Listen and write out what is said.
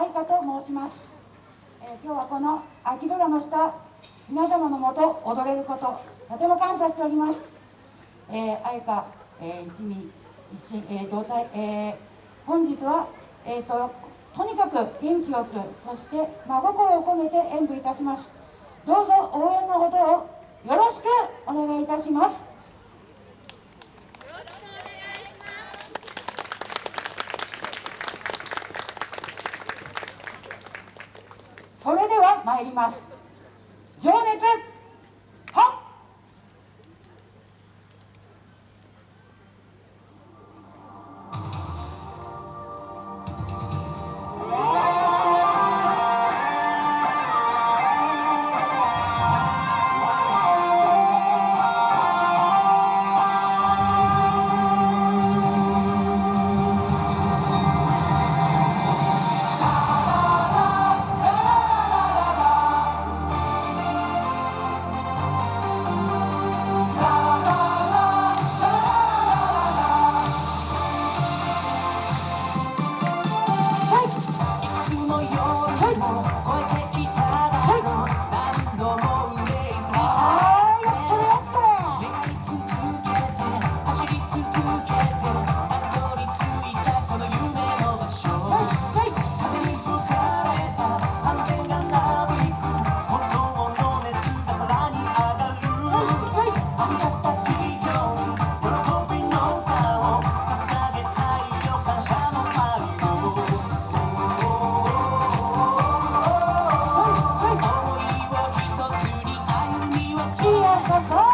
愛花と申します、えー、今日はこの秋空の下皆様のもと踊れることとても感謝しております、えー、愛花、えー、一味一心、えー、同体、えー、本日は、えーと、とにかく元気よくそして真心を込めて演舞いたします。どうぞ応援のほどをよろしくお願いいたします。それでは参ります。情熱 Oh, oh, oh. さ